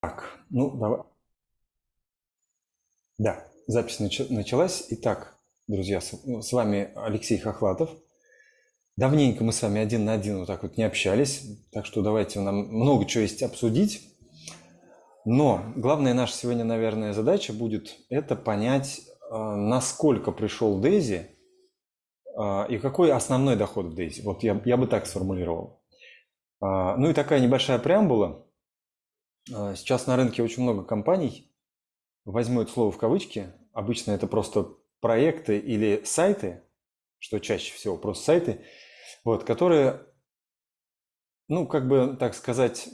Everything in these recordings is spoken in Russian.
Так, ну давай. Да, запись началась. Итак, друзья, с вами Алексей Хохлатов. Давненько мы с вами один на один вот так вот не общались, так что давайте нам много чего есть обсудить. Но главная наша сегодня, наверное, задача будет это понять, а, насколько пришел Дейзи а, и какой основной доход в Дейзи. Вот я, я бы так сформулировал. А, ну и такая небольшая преамбула. Сейчас на рынке очень много компаний, возьму это слово в кавычки, обычно это просто проекты или сайты, что чаще всего просто сайты, вот, которые, ну, как бы, так сказать,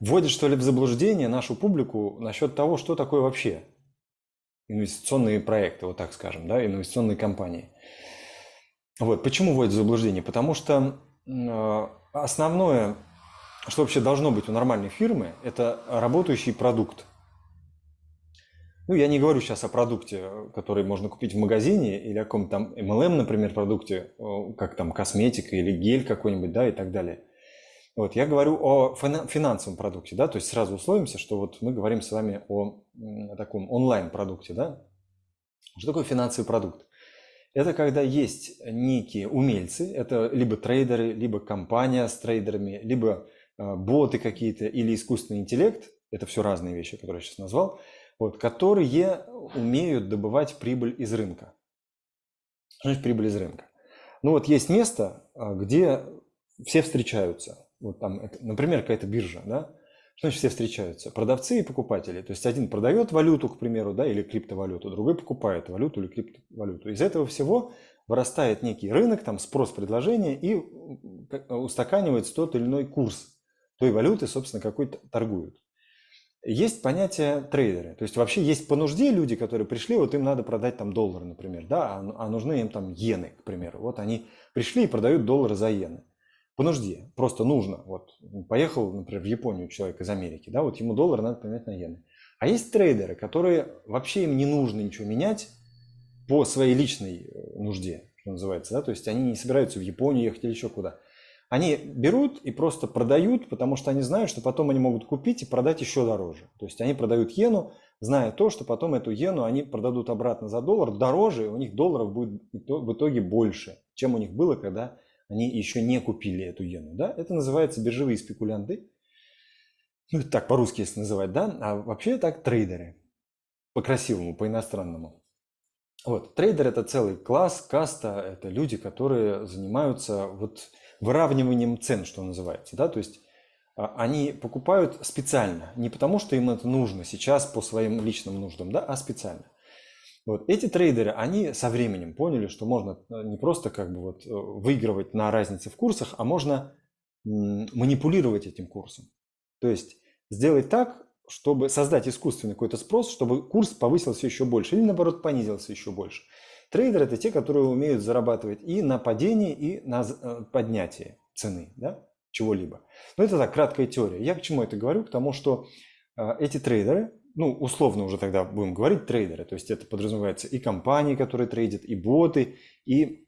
вводят, что ли, в заблуждение нашу публику насчет того, что такое вообще инвестиционные проекты, вот так скажем, да, инвестиционные компании. Вот, почему вводят в заблуждение? Потому что э, основное, что вообще должно быть у нормальной фирмы, это работающий продукт. Ну, я не говорю сейчас о продукте, который можно купить в магазине, или о каком-то там MLM, например, продукте, как там косметика или гель какой-нибудь, да, и так далее. Вот, я говорю о финансовом продукте, да, то есть сразу условимся, что вот мы говорим с вами о таком онлайн-продукте, да. Что такое финансовый продукт? Это когда есть некие умельцы, это либо трейдеры, либо компания с трейдерами, либо боты какие-то или искусственный интеллект, это все разные вещи, которые я сейчас назвал, вот, которые умеют добывать прибыль из рынка. Что значит прибыль из рынка? Ну вот есть место, э, где все встречаются вот там, например, какая-то биржа, да, что значит все встречаются? Продавцы и покупатели. То есть один продает валюту, к примеру, да, или криптовалюту, другой покупает валюту или криптовалюту. Из этого всего вырастает некий рынок, там спрос, предложение и устаканивается тот или иной курс той валюты, собственно, какой торгуют. Есть понятие трейдеры. То есть вообще есть по нужде люди, которые пришли, вот им надо продать там доллары, например, да, а, а нужны им там иены, к примеру. Вот они пришли и продают доллары за иены по нужде, просто нужно. Вот поехал, например, в Японию человек из Америки, да, вот ему доллар надо поменять на иены. А есть трейдеры, которые вообще им не нужно ничего менять по своей личной э, нужде, что называется, да, то есть они не собираются в Японию ехать или еще куда. Они берут и просто продают, потому что они знают, что потом они могут купить и продать еще дороже. То есть они продают иену, зная то, что потом эту иену они продадут обратно за доллар дороже, и у них долларов будет в итоге больше, чем у них было, когда они еще не купили эту иену. Да? Это называется биржевые спекулянты. Ну, это так по-русски если называть, да? А вообще так трейдеры. По-красивому, по-иностранному. Вот, трейдер это целый класс, каста, это люди, которые занимаются вот выравниванием цен, что называется, да, то есть а, они покупают специально, не потому что им это нужно сейчас по своим личным нуждам, да, а специально. Вот. Эти трейдеры, они со временем поняли, что можно э, не просто как бы вот э, выигрывать на разнице в курсах, а можно манипулировать этим курсом. То есть сделать так, чтобы создать искусственный какой-то спрос, чтобы курс повысился еще больше или наоборот понизился еще больше. Трейдеры – это те, которые умеют зарабатывать и на падении, и на э, поднятии цены да, чего-либо. Но это так, краткая теория. Я к чему это говорю? К тому, что эти трейдеры, ну, условно уже тогда будем говорить трейдеры, то есть это подразумевается и компании, которые трейдят, и боты, и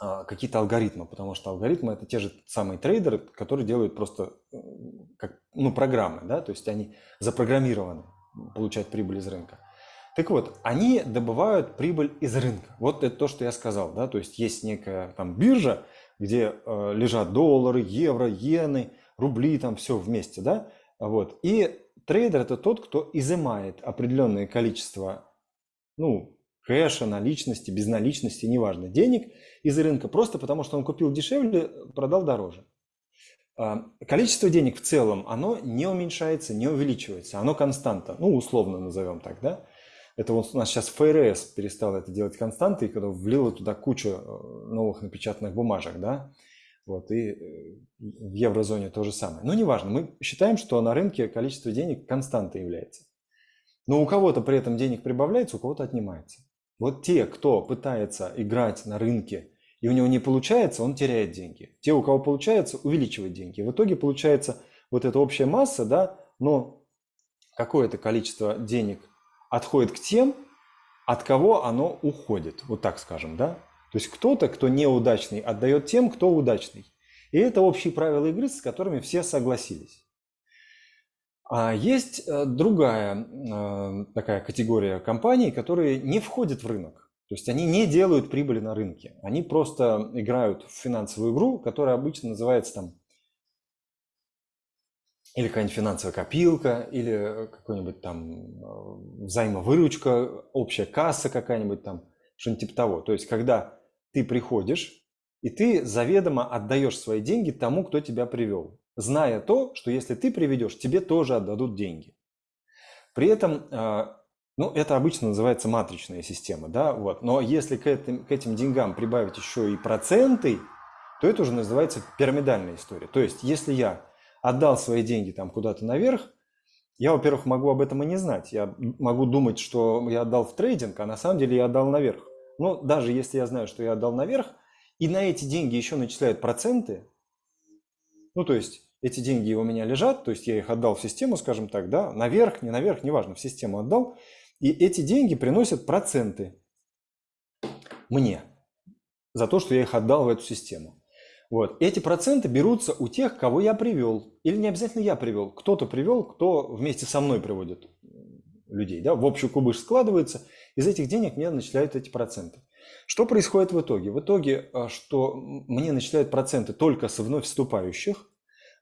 а, какие-то алгоритмы, потому что алгоритмы это те же самые трейдеры, которые делают просто э, как, ну, программы, да, то есть они запрограммированы получать прибыль из рынка. Так вот, они добывают прибыль из рынка. Вот это то, что я сказал, да, то есть есть некая там биржа, где э, лежат доллары, евро, иены, рубли, там все вместе, да, вот, и трейдер это тот, кто изымает определенное количество ну, кэша, наличности, безналичности, неважно, денег из рынка, просто потому что он купил дешевле, продал дороже. А, количество денег в целом, оно не уменьшается, не увеличивается, оно константа, ну, условно назовем так, да. Это вот у нас сейчас ФРС перестал это делать константой, когда влила туда кучу э, новых напечатанных бумажек, да. Вот, и э, в еврозоне то же самое. Но неважно, мы считаем, что на рынке количество денег константой является. Но у кого-то при этом денег прибавляется, у кого-то отнимается. Вот те, кто пытается играть на рынке, и у него не получается, он теряет деньги. Те, у кого получается, увеличивают деньги. В итоге получается вот эта общая масса, да, но какое-то количество денег отходит к тем, от кого оно уходит, вот так скажем, да. То есть кто-то, кто неудачный, отдает тем, кто удачный. И это общие правила игры, с которыми все согласились. А есть э, другая э, такая категория компаний, которые не входят в рынок. То есть они не делают прибыли на рынке. Они просто играют в финансовую игру, которая обычно называется там или какая-нибудь финансовая копилка, или какой-нибудь там э, взаимовыручка, общая касса какая-нибудь там, что-нибудь типа того. То есть когда ты приходишь, и ты заведомо отдаешь свои деньги тому, кто тебя привел зная то, что если ты приведешь, тебе тоже отдадут деньги. При этом, а, ну, это обычно называется матричная система, да, вот. Но если к этим, к этим деньгам прибавить еще и проценты, то это уже называется пирамидальная история. То есть, если я отдал свои деньги там куда-то наверх, я, во-первых, могу об этом и не знать. Я могу думать, что я отдал в трейдинг, а на самом деле я отдал наверх. Но даже если я знаю, что я отдал наверх, и на эти деньги еще начисляют проценты, ну, то есть эти деньги у меня лежат, то есть я их отдал в систему, скажем так, да, наверх, не наверх, неважно, в систему отдал, и эти деньги приносят проценты мне за то, что я их отдал в эту систему. Вот. Эти проценты берутся у тех, кого я привел. Или не обязательно я привел. Кто-то привел, кто вместе со мной приводит людей. Да? В общую кубыш складывается. Из этих денег мне начисляют эти проценты. Что происходит в итоге? В итоге, а, что мне начисляют проценты только со вновь вступающих,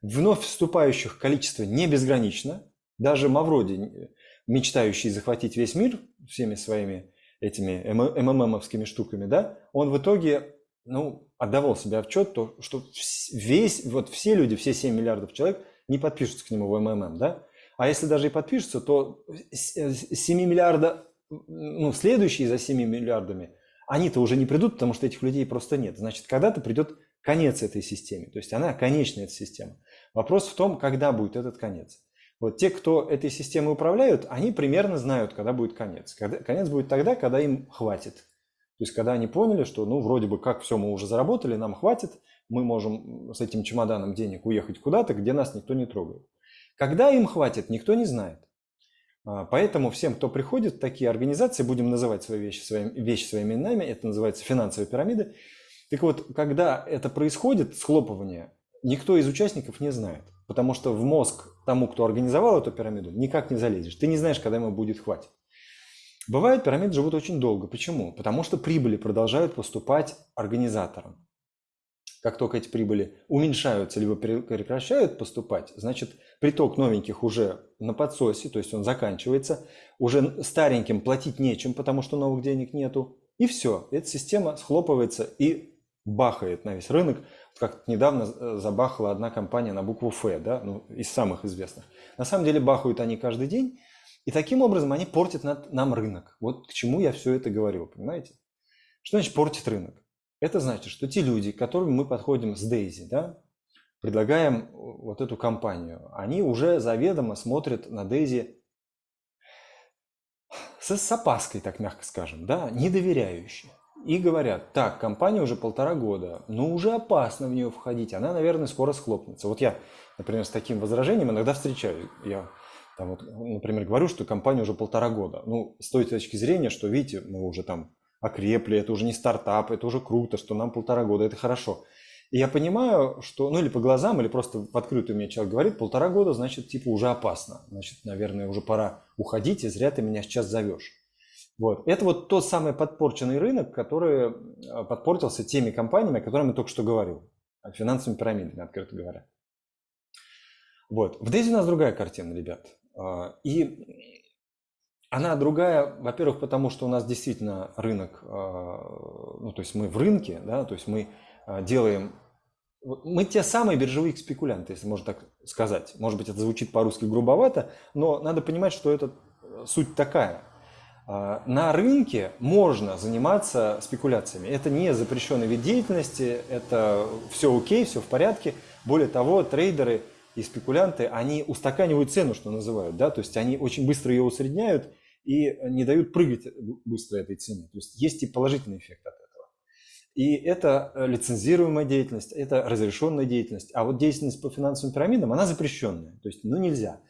Вновь вступающих количество не безгранично. Даже Мавроди, мечтающий захватить весь мир всеми своими этими МММовскими штуками, да, он в итоге ну, отдавал себе отчет, то, что весь, вот все люди, все 7 миллиардов человек не подпишутся к нему в МММ, да? А если даже и подпишутся, то 7 миллиарда, ну, следующие за 7 миллиардами, они-то уже не придут, потому что этих людей просто нет. Значит, когда-то придет конец этой системе. То есть она конечная, эта система. Вопрос в том, когда будет этот конец. Вот те, кто этой системой управляют, они примерно знают, когда будет конец. Когда, конец будет тогда, когда им хватит. То есть когда они поняли, что ну вроде бы как все мы уже заработали, нам хватит, мы можем с этим чемоданом денег уехать куда-то, где нас никто не трогает. Когда им хватит, никто не знает. А, поэтому всем, кто приходит такие организации, будем называть свои вещи, своими, вещи своими именами, это называется финансовые пирамиды. Так вот, когда это происходит, схлопывание, никто из участников не знает. Потому что в мозг тому, кто организовал эту пирамиду, никак не залезешь. Ты не знаешь, когда ему будет хватит. Бывает, пирамиды живут очень долго. Почему? Потому что прибыли продолжают поступать организаторам. Как только эти прибыли уменьшаются либо прекращают поступать, значит приток новеньких уже на подсосе, то есть он заканчивается, уже стареньким платить нечем, потому что новых денег нету, и все, эта система схлопывается и бахает на весь рынок, как недавно э, забахала одна компания на букву Ф, да, ну, из самых известных. На самом деле бахают они каждый день, и таким образом они портят нам рынок. Вот к чему я все это говорю, понимаете? Что значит портит рынок? Это значит, что те люди, к которым мы подходим с Дейзи, да, предлагаем вот эту компанию, они уже заведомо смотрят на Дейзи с, с опаской, так мягко скажем, да, недоверяющие и говорят, так, компания уже полтора года, ну уже опасно в нее входить, она, наверное, скоро схлопнется. Вот я, например, с таким возражением иногда встречаю. Я, там, вот, например, говорю, что компания уже полтора года. Ну, с той точки зрения, что, видите, мы уже там окрепли, это уже не стартап, это уже круто, что нам полтора года, это хорошо. И я понимаю, что, ну или по глазам, или просто в открытую мне человек говорит, полтора года, значит, типа уже опасно. Значит, наверное, уже пора уходить, и зря ты меня сейчас зовешь. Вот. Это вот тот самый подпорченный рынок, который э, подпортился теми компаниями, о которых я только что говорил, финансовыми пирамидами, открыто говоря. Вот. В Дейзи у нас другая картина, ребят. А, и она другая, во-первых, потому что у нас действительно рынок, а, ну, то есть мы в рынке, да, то есть мы а, делаем, мы те самые биржевые спекулянты, если можно так сказать. Может быть, это звучит по-русски грубовато, но надо понимать, что это э, суть такая – на рынке можно заниматься спекуляциями. Это не запрещенный вид деятельности, это все окей, все в порядке. Более того, трейдеры и спекулянты, они устаканивают цену, что называют, да, то есть они очень быстро ее усредняют и не дают прыгать быстро этой цене. То есть есть и положительный эффект от этого. И это лицензируемая деятельность, это разрешенная деятельность. А вот деятельность по финансовым пирамидам, она запрещенная. То есть, ну, нельзя.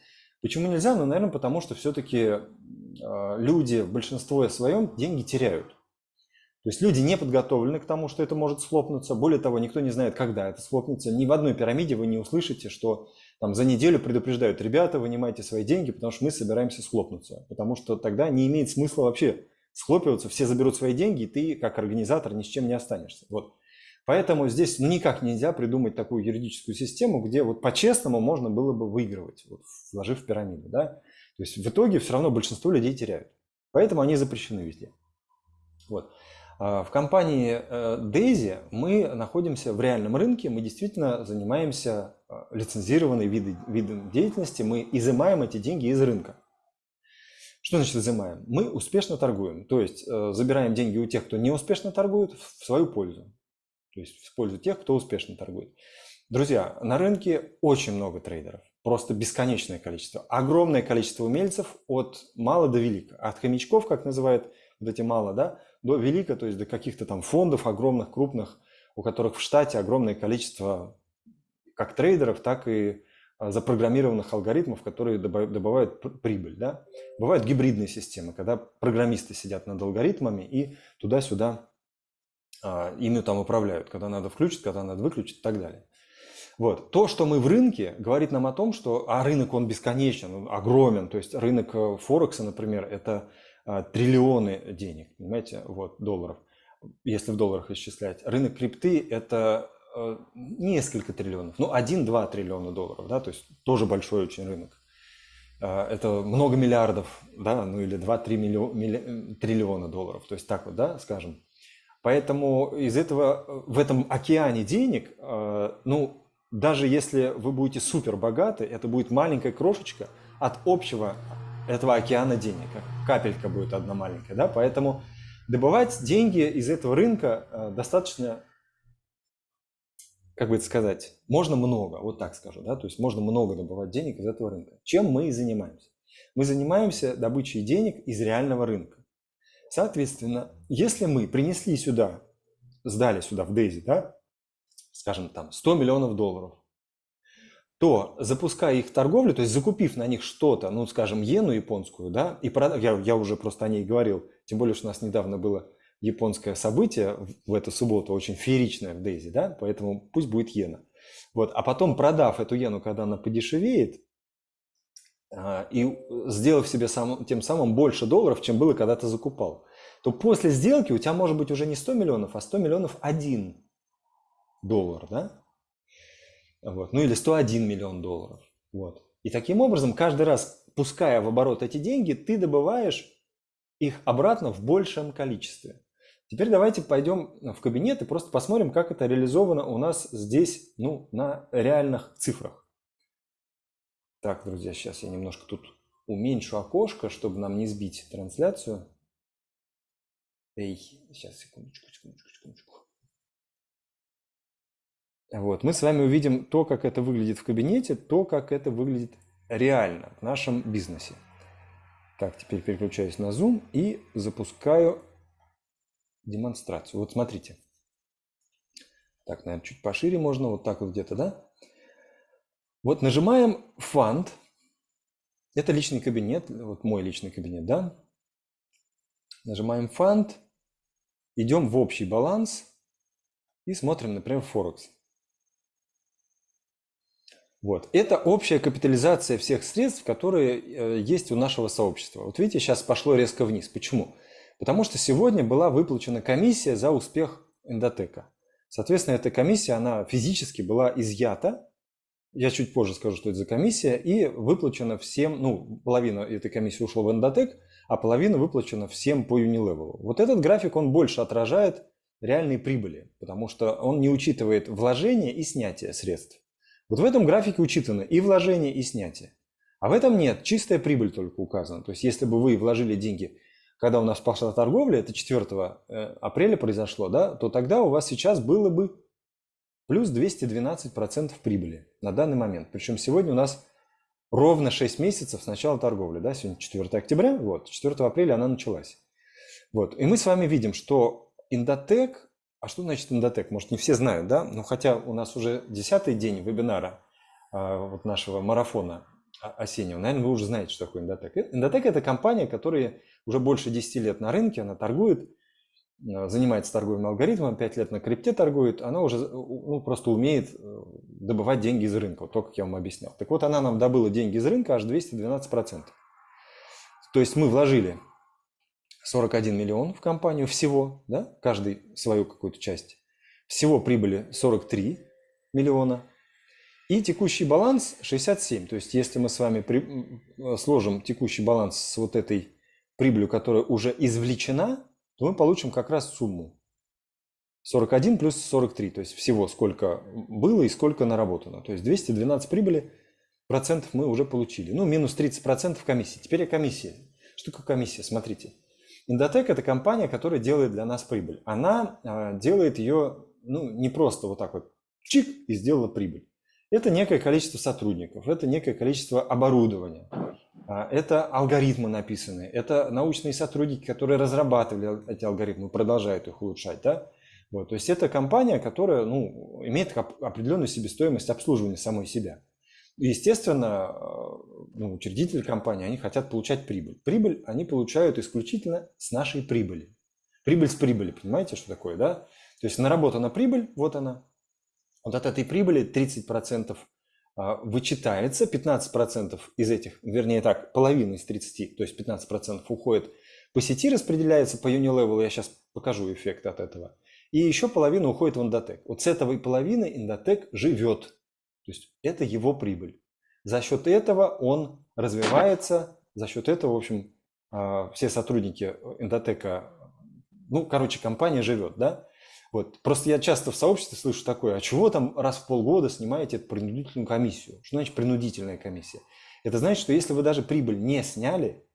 Почему нельзя? Ну, наверное, потому что все-таки а, люди в большинстве своем деньги теряют. То есть люди не подготовлены к тому, что это может схлопнуться. Более того, никто не знает, когда это схлопнется. Ни в одной пирамиде вы не услышите, что там за неделю предупреждают, ребята, вынимайте свои деньги, потому что мы собираемся схлопнуться. Потому что тогда не имеет смысла вообще схлопиваться, все заберут свои деньги, и ты как организатор ни с чем не останешься. Вот. Поэтому здесь ну, никак нельзя придумать такую юридическую систему, где вот по-честному можно было бы выигрывать, вот, вложив в пирамиду. Да? То есть в итоге все равно большинство людей теряют. Поэтому они запрещены везде. Вот. А, в компании э, Daisy мы находимся в реальном рынке, мы действительно занимаемся а, лицензированной видом, видом деятельности, мы изымаем эти деньги из рынка. Что значит изымаем? Мы успешно торгуем, то есть э, забираем деньги у тех, кто не успешно торгует, в свою пользу. То есть в пользу тех, кто успешно торгует. Друзья, на рынке очень много трейдеров, просто бесконечное количество. Огромное количество умельцев от мала до велика. От хомячков, как называют вот эти мало, да, до велика, то есть до каких-то там фондов огромных, крупных, у которых в штате огромное количество как трейдеров, так и а, запрограммированных алгоритмов, которые добывают прибыль. Да? Бывают гибридные системы, когда программисты сидят над алгоритмами и туда-сюда а, ими там управляют, когда надо включить, когда надо выключить и так далее. Вот. То, что мы в рынке, говорит нам о том, что а рынок он бесконечен, он огромен. То есть рынок э, Форекса, например, это триллионы денег, понимаете, вот, долларов, если в долларах исчислять. Рынок крипты – это э, несколько триллионов, ну, 1-2 триллиона долларов, да, то есть тоже большой очень рынок. А, это много миллиардов, да, ну или 2-3 миллион, милли, триллиона долларов, то есть так вот, да, скажем. Поэтому из этого, в этом океане денег, э, ну, даже если вы будете супер богаты, это будет маленькая крошечка от общего этого океана денег. Капелька будет одна маленькая. Да? Поэтому добывать деньги из этого рынка э, достаточно, как бы это сказать, можно много, вот так скажу. Да? То есть можно много добывать денег из этого рынка. Чем мы и занимаемся? Мы занимаемся добычей денег из реального рынка. Соответственно, если мы принесли сюда, сдали сюда в Дейзи, да, скажем, там 100 миллионов долларов, то запуская их торговлю, то есть закупив на них что-то, ну, скажем, иену японскую, да, и продав, я, я уже просто о ней говорил, тем более, что у нас недавно было японское событие в эту субботу, очень фееричное в Дейзи, да, поэтому пусть будет иена. Вот, а потом, продав эту иену, когда она подешевеет, а, и сделав себе сам, тем самым больше долларов, чем было, когда ты закупал, то после сделки у тебя может быть уже не 100 миллионов, а 100 миллионов один доллар, да? Вот. Ну или 101 миллион долларов. Вот. И таким образом, каждый раз, пуская в оборот эти деньги, ты добываешь их обратно в большем количестве. Теперь давайте пойдем в кабинет и просто посмотрим, как это реализовано у нас здесь, ну, на реальных цифрах. Так, друзья, сейчас я немножко тут уменьшу окошко, чтобы нам не сбить трансляцию. Эй, сейчас, секундочку, секундочку, секундочку. Вот. Мы с вами увидим то, как это выглядит в кабинете, то, как это выглядит реально в нашем бизнесе. Так, теперь переключаюсь на Zoom и запускаю демонстрацию. Вот смотрите. Так, наверное, чуть пошире можно, вот так вот где-то, да? Вот нажимаем Fund. Это личный кабинет, вот мой личный кабинет, да? Нажимаем Fund, идем в общий баланс и смотрим, например, Форекс. Вот. Это общая капитализация всех средств, которые э, есть у нашего сообщества. Вот видите, сейчас пошло резко вниз. Почему? Потому что сегодня была выплачена комиссия за успех эндотека. Соответственно, эта комиссия, она физически была изъята. Я чуть позже скажу, что это за комиссия. И выплачена всем, ну, половина этой комиссии ушла в эндотек, а половина выплачена всем по Unilevel. Вот этот график, он больше отражает реальные прибыли, потому что он не учитывает вложение и снятие средств. Вот в этом графике учитаны и вложение, и снятие. А в этом нет, чистая прибыль только указана. То есть если бы вы вложили деньги, когда у нас пошла торговля, это 4 э, апреля произошло, да, то тогда у вас сейчас было бы плюс 212% прибыли на данный момент. Причем сегодня у нас ровно 6 месяцев с начала торговли. Да? Сегодня 4 октября, вот, 4 апреля она началась. Вот. И мы с вами видим, что Индотек а что значит эндотек? Может, не все знают, да? Но хотя у нас уже десятый день вебинара а, вот нашего марафона осеннего, наверное, вы уже знаете, что такое эндотек. Эндотек – это компания, которая уже больше 10 лет на рынке, она торгует э, занимается торговым алгоритмом, 5 лет на крипте торгует, она уже ну, просто умеет добывать деньги из рынка, вот то, как я вам объяснял. Так вот, она нам добыла деньги из рынка аж 212%. То есть мы вложили 41 миллион в компанию всего, да, каждый свою какую-то часть. Всего прибыли 43 миллиона. И текущий баланс 67. То есть если мы с вами при, сложим текущий баланс с вот этой прибылью, которая уже извлечена, то мы получим как раз сумму. 41 плюс 43, то есть всего сколько было и сколько наработано. То есть 212 прибыли процентов мы уже получили. Ну, минус 30 процентов комиссии. Теперь о комиссии. Что такое комиссия? Смотрите. Индотек – это компания, которая делает для нас прибыль. Она э, делает ее ну, не просто вот так вот чик и сделала прибыль. Это некое количество сотрудников, это некое количество оборудования, а, это алгоритмы написанные, это научные сотрудники, которые разрабатывали эти алгоритмы, продолжают их улучшать. Да? Вот, то есть это компания, которая ну, имеет определенную себестоимость обслуживания самой себя. Естественно, э, ну, учредители компании, они хотят получать прибыль. Прибыль они получают исключительно с нашей прибыли. Прибыль с прибыли, понимаете, что такое, да? То есть наработана прибыль, вот она. Вот от этой прибыли 30% а, вычитается, 15% из этих, вернее так, половина из 30, то есть 15% уходит по сети, распределяется по Unilevel, я сейчас покажу эффект от этого. И еще половина уходит в Индотек. Вот с этого и половины Индотек живет. То есть это его прибыль. За счет этого он развивается, за счет этого, в общем, а, все сотрудники Индотека, ну, короче, компания живет, да? Вот. Просто я часто в сообществе слышу такое, а чего там раз в полгода снимаете принудительную комиссию? Что значит принудительная комиссия? Это значит, что если вы даже прибыль не сняли,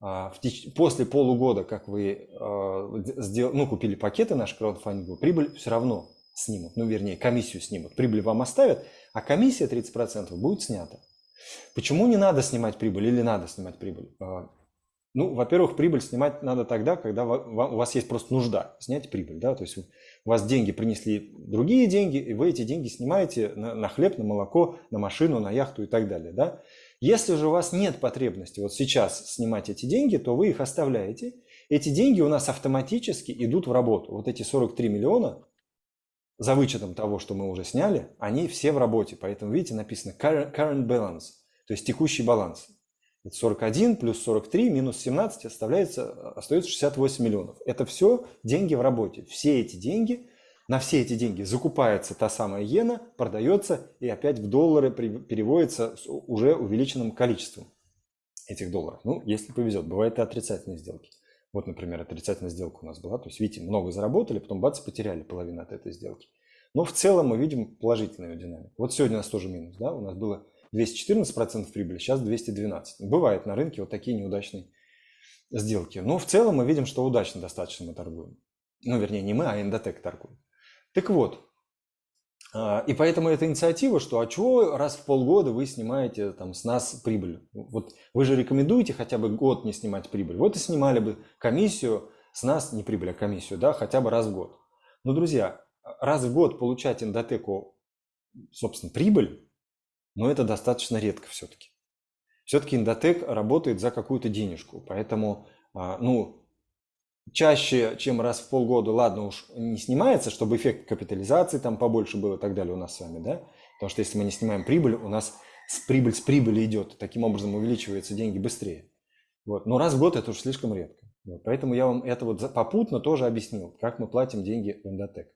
а, после полугода, как вы а, ну, купили пакеты наши краудфандинговые, прибыль все равно снимут, ну вернее комиссию снимут. Прибыль вам оставят, а комиссия 30% будет снята. Почему не надо снимать прибыль или надо снимать прибыль? А, ну, во-первых, прибыль снимать надо тогда, когда у вас есть просто нужда снять прибыль. Да? То есть у вас деньги принесли другие деньги, и вы эти деньги снимаете на, на хлеб, на молоко, на машину, на яхту и так далее. Да? Если же у вас нет потребности вот сейчас снимать эти деньги, то вы их оставляете. Эти деньги у нас автоматически идут в работу. Вот эти 43 миллиона, за вычетом того, что мы уже сняли, они все в работе. Поэтому, видите, написано current balance, то есть текущий баланс. Это 41 плюс 43 минус 17 оставляется, остается 68 миллионов. Это все деньги в работе. Все эти деньги на все эти деньги закупается та самая иена, продается и опять в доллары переводится с уже увеличенным количеством этих долларов. Ну, если повезет, бывают и отрицательные сделки. Вот, например, отрицательная сделка у нас была. То есть, видите, много заработали, потом бац, потеряли половину от этой сделки. Но в целом мы видим положительную динамику. Вот сегодня у нас тоже минус. Да? У нас было 214% прибыли, сейчас 212%. Бывает на рынке вот такие неудачные сделки. Но в целом мы видим, что удачно достаточно мы торгуем. Ну, вернее, не мы, а Эндотек торгует. Так вот, и поэтому эта инициатива, что а чего раз в полгода вы снимаете там, с нас прибыль? Вот вы же рекомендуете хотя бы год не снимать прибыль. Вот и снимали бы комиссию с нас, не прибыль, а комиссию, да, хотя бы раз в год. Но, друзья, раз в год получать эндотеку, собственно, прибыль, но это достаточно редко все-таки. Все-таки эндотек работает за какую-то денежку, поэтому, а, ну, чаще, чем раз в полгода, ладно уж, не снимается, чтобы эффект капитализации там побольше был и так далее у нас с вами, да? Потому что если мы не снимаем прибыль, у нас с прибыль с прибыли идет, таким образом увеличиваются деньги быстрее. Вот. Но раз в год это уж слишком редко. Вот. Поэтому я вам это вот попутно тоже объяснил, как мы платим деньги в Эндотек.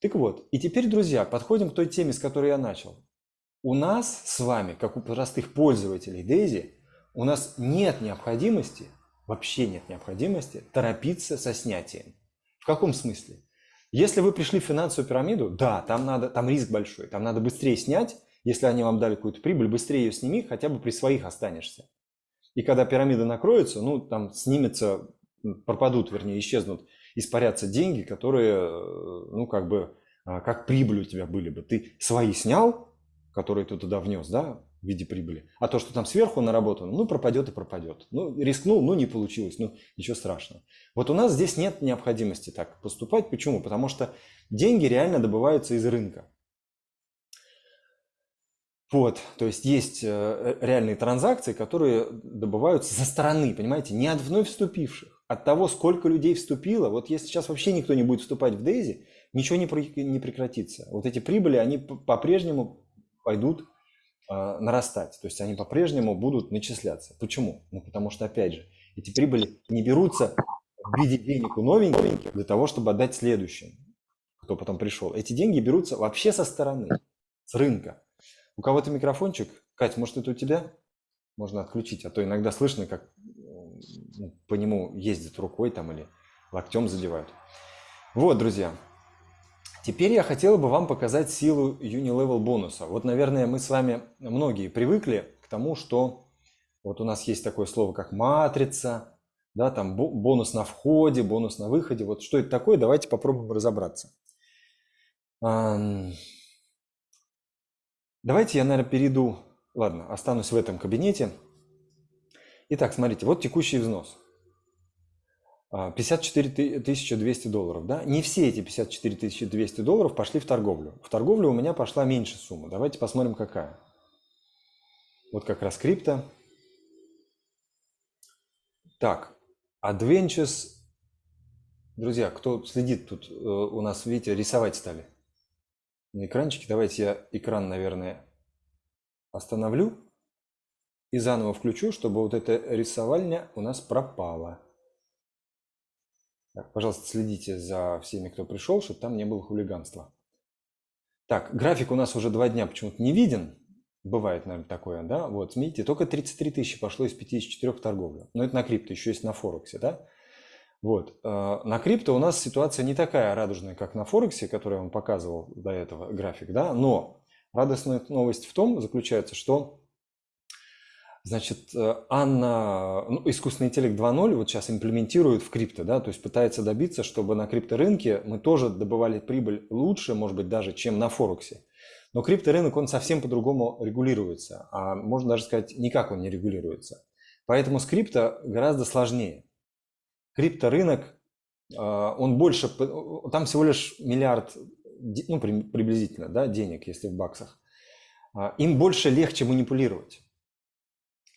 Так вот, и теперь, друзья, подходим к той теме, с которой я начал. У нас с вами, как у простых пользователей Дейзи, у нас нет необходимости вообще нет необходимости торопиться со снятием. В каком смысле? Если вы пришли в финансовую пирамиду, да, там, надо, там риск большой, там надо быстрее снять, если они вам дали какую-то прибыль, быстрее ее сними, хотя бы при своих останешься. И когда пирамида накроется, ну, там снимется, пропадут, вернее, исчезнут, испарятся деньги, которые, ну, как бы, а, как прибыль у тебя были бы. Ты свои снял, которые ты туда внес, да, в виде прибыли. А то, что там сверху наработано, ну, пропадет и пропадет. Ну, рискнул, ну, не получилось, ну, ничего страшного. Вот у нас здесь нет необходимости так поступать. Почему? Потому что деньги реально добываются из рынка. Вот, то есть есть э, реальные транзакции, которые добываются со стороны, понимаете, не от вновь вступивших, от того, сколько людей вступило, вот если сейчас вообще никто не будет вступать в Дейзи, ничего не, прекратится. Вот эти прибыли, они по-прежнему пойдут нарастать. То есть они по-прежнему будут начисляться. Почему? Ну, потому что, опять же, эти прибыли не берутся в виде денег у новеньких для того, чтобы отдать следующим, кто потом пришел. Эти деньги берутся вообще со стороны, с рынка. У кого-то микрофончик. Кать, может, это у тебя? Можно отключить, а то иногда слышно, как ну, по нему ездят рукой там или локтем задевают. Вот, друзья. Теперь я хотел бы вам показать силу Unilevel бонуса. Вот, наверное, мы с вами многие привыкли к тому, что вот у нас есть такое слово, как матрица, да, там бонус на входе, бонус на выходе. Вот что это такое, давайте попробуем разобраться. Давайте я, наверное, перейду, ладно, останусь в этом кабинете. Итак, смотрите, вот текущий взнос. 54 200 долларов. Да? Не все эти 54 200 долларов пошли в торговлю. В торговлю у меня пошла меньше сумма. Давайте посмотрим, какая. Вот как раз крипто. Так, Adventures. Друзья, кто следит тут, э, у нас, видите, рисовать стали на экранчике. Давайте я экран, наверное, остановлю и заново включу, чтобы вот эта рисовальня у нас пропала. Так, пожалуйста, следите за всеми, кто пришел, чтобы там не было хулиганства. Так, график у нас уже два дня почему-то не виден. Бывает, наверное, такое, да? Вот, видите, только 33 тысячи пошло из 54 торговли. Но это на крипто, еще есть на Форексе, да? Вот. Э, на крипто у нас ситуация не такая радужная, как на Форексе, который я вам показывал до этого график, да? Но радостная новость в том заключается, что Значит, э, Анна, ну, искусственный интеллект 2.0 вот сейчас имплементирует в крипто, да, то есть пытается добиться, чтобы на крипторынке мы тоже добывали прибыль лучше, может быть, даже, чем на Форексе. Но крипторынок, он совсем по-другому регулируется, а можно даже сказать, никак он не регулируется. Поэтому с крипто гораздо сложнее. Крипторынок, а, он больше, там всего лишь миллиард, ну, приблизительно, да, денег, если в баксах. А, им больше легче манипулировать.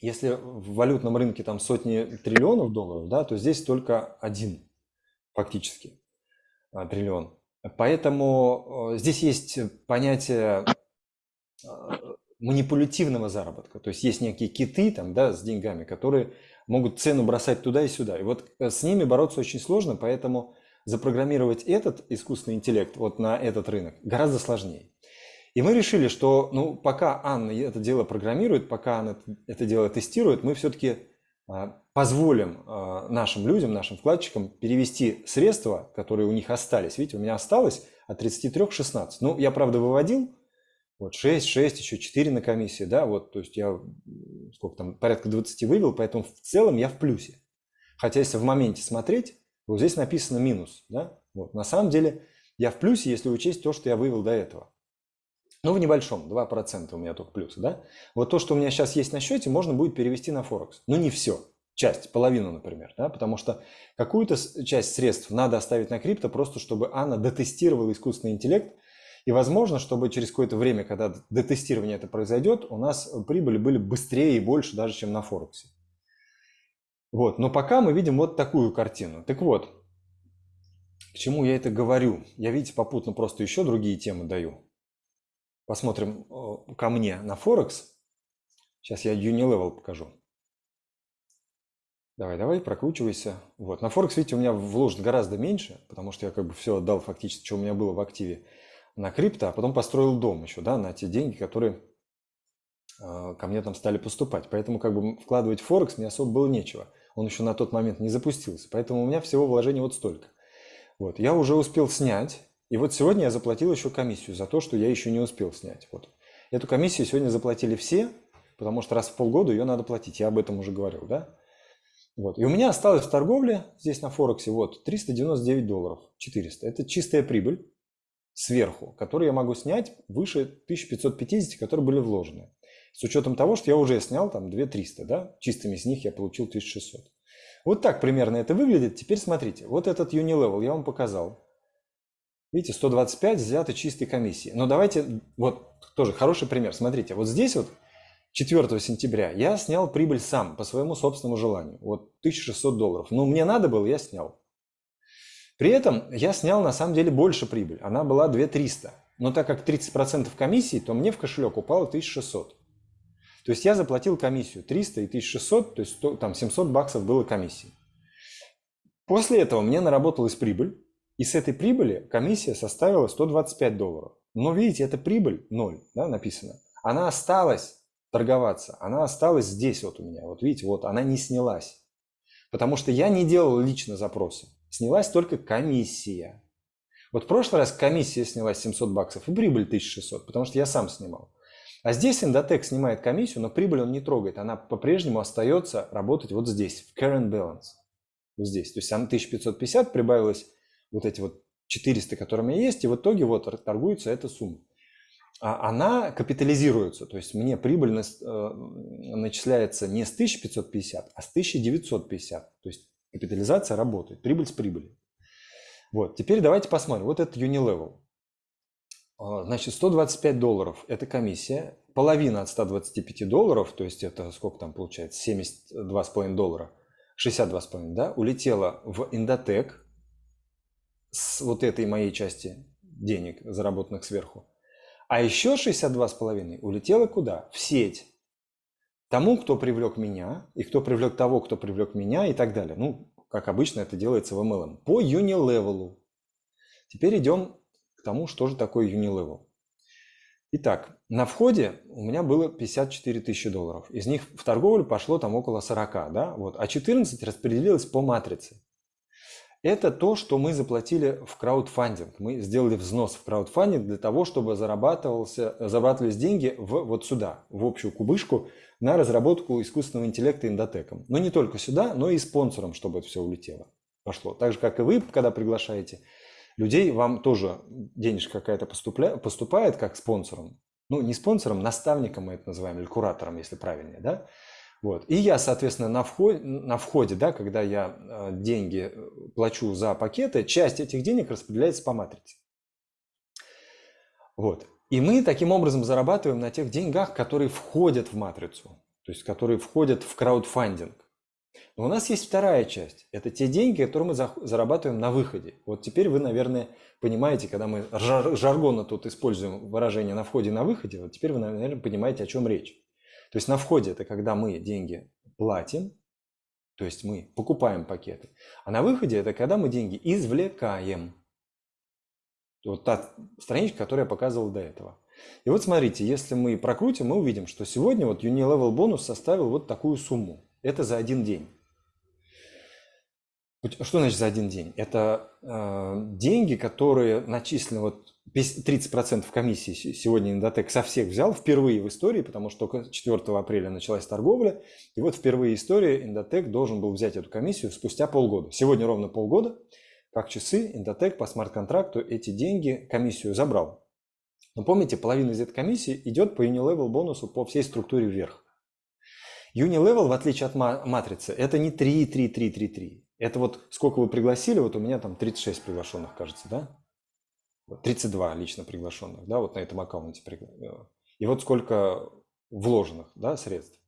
Если в валютном рынке там сотни триллионов долларов, да, то здесь только один фактически а, триллион. Поэтому э, здесь есть понятие а, манипулятивного заработка. То есть есть некие киты там, да, с деньгами, которые могут цену бросать туда и сюда. И вот э, с ними бороться очень сложно, поэтому запрограммировать этот искусственный интеллект вот на этот рынок гораздо сложнее. И мы решили, что ну, пока Анна это дело программирует, пока она это дело тестирует, мы все-таки а, позволим а, нашим людям, нашим вкладчикам перевести средства, которые у них остались. Видите, у меня осталось от 33 16. Ну, я, правда, выводил вот 6, 6, еще 4 на комиссии, да, вот, то есть я сколько там, порядка 20 вывел, поэтому в целом я в плюсе. Хотя если в моменте смотреть, вот здесь написано минус, да, вот, на самом деле я в плюсе, если учесть то, что я вывел до этого. Ну, в небольшом, 2% у меня только плюсы, да? Вот то, что у меня сейчас есть на счете, можно будет перевести на Форекс. Но не все, часть, половину, например, да? Потому что какую-то часть средств надо оставить на крипто, просто чтобы Анна дотестировала искусственный интеллект, и возможно, чтобы через какое-то время, когда дотестирование это произойдет, у нас прибыли были быстрее и больше даже, чем на Форексе. Вот, но пока мы видим вот такую картину. Так вот, к чему я это говорю? Я, видите, попутно просто еще другие темы даю посмотрим ко мне на Форекс. Сейчас я Unilevel покажу. Давай, давай, прокручивайся. Вот. На Форекс, видите, у меня вложено гораздо меньше, потому что я как бы все отдал фактически, что у меня было в активе на крипто, а потом построил дом еще, да, на те деньги, которые э, ко мне там стали поступать. Поэтому как бы вкладывать в Форекс мне особо было нечего. Он еще на тот момент не запустился. Поэтому у меня всего вложений вот столько. Вот. Я уже успел снять и вот сегодня я заплатил еще комиссию за то, что я еще не успел снять. Вот. Эту комиссию сегодня заплатили все, потому что раз в полгода ее надо платить. Я об этом уже говорил, да? Вот. И у меня осталось в торговле здесь на Форексе вот 399 долларов, 400. Это чистая прибыль сверху, которую я могу снять выше 1550, которые были вложены. С учетом того, что я уже снял там 2300, да? Чистыми из них я получил 1600. Вот так примерно это выглядит. Теперь смотрите, вот этот Unilevel я вам показал. Видите, 125 взято чистой комиссии. Но давайте, вот тоже хороший пример. Смотрите, вот здесь вот 4 сентября я снял прибыль сам по своему собственному желанию. Вот 1600 долларов. Ну, мне надо было, я снял. При этом я снял на самом деле больше прибыль. Она была 2300. Но так как 30% комиссии, то мне в кошелек упало 1600. То есть я заплатил комиссию 300 и 1600, то есть 100, там 700 баксов было комиссии. После этого мне наработалась прибыль, и с этой прибыли комиссия составила 125 долларов. Но видите, это прибыль 0, да, написано. Она осталась торговаться, она осталась здесь вот у меня. Вот видите, вот она не снялась. Потому что я не делал лично запросы. Снялась только комиссия. Вот в прошлый раз комиссия снялась 700 баксов и прибыль 1600, потому что я сам снимал. А здесь Endotech снимает комиссию, но прибыль он не трогает. Она по-прежнему остается работать вот здесь, в current balance. Вот здесь. То есть она 1550 прибавилось вот эти вот 400, которые у меня есть, и в итоге вот торгуется эта сумма. А она капитализируется, то есть мне прибыль э, начисляется не с 1550, а с 1950. То есть капитализация работает, прибыль с прибыли. Вот, теперь давайте посмотрим. Вот это Unilevel. А, значит, 125 долларов – это комиссия. Половина от 125 долларов, то есть это сколько там получается, 72,5 доллара, 62,5, да, улетела в Индотек с вот этой моей части денег, заработанных сверху. А еще 62,5 улетело куда? В сеть. Тому, кто привлек меня, и кто привлек того, кто привлек меня, и так далее. Ну, как обычно это делается в MLM. По Unilevel. Теперь идем к тому, что же такое Unilevel. Итак, на входе у меня было 54 тысячи долларов. Из них в торговлю пошло там около 40, да, вот, а 14 распределилось по матрице. Это то, что мы заплатили в краудфандинг. Мы сделали взнос в краудфандинг для того, чтобы зарабатывался, зарабатывались деньги в, вот сюда, в общую кубышку, на разработку искусственного интеллекта индотеком. Но не только сюда, но и спонсором, чтобы это все улетело, пошло. Так же, как и вы, когда приглашаете людей, вам тоже денежка какая-то поступает как спонсором. Ну, не спонсором, наставником мы это называем, или куратором, если правильнее, да? Вот. И я, соответственно, на входе, на входе, да, когда я э, деньги э, плачу за пакеты, часть этих денег распределяется по матрице. Вот. И мы таким образом зарабатываем на тех деньгах, которые входят в матрицу, то есть которые входят в краудфандинг. Но у нас есть вторая часть. Это те деньги, которые мы зарабатываем на выходе. Вот теперь вы, наверное, понимаете, когда мы жаргонно тут используем выражение «на входе» и «на выходе», вот теперь вы, наверное, понимаете, о чем речь. То есть на входе это когда мы деньги платим, то есть мы покупаем пакеты. А на выходе это когда мы деньги извлекаем. Вот та страничка, которую я показывал до этого. И вот смотрите, если мы прокрутим, мы увидим, что сегодня вот Unilevel бонус составил вот такую сумму. Это за один день. Что значит за один день? Это э, деньги, которые начислены вот 30% комиссии сегодня Индотек со всех взял впервые в истории, потому что только 4 апреля началась торговля. И вот впервые в истории Индотек должен был взять эту комиссию спустя полгода. Сегодня ровно полгода, как часы, Индотек по смарт-контракту эти деньги, комиссию забрал. Но помните, половина из этой комиссии идет по Unilevel бонусу по всей структуре вверх. Unilevel, в отличие от матрицы, это не 3, 3, 3, 3, 3. Это вот сколько вы пригласили, вот у меня там 36 приглашенных, кажется, да? 32 лично приглашенных, да, вот на этом аккаунте. Э, и вот сколько вложенных, да, средств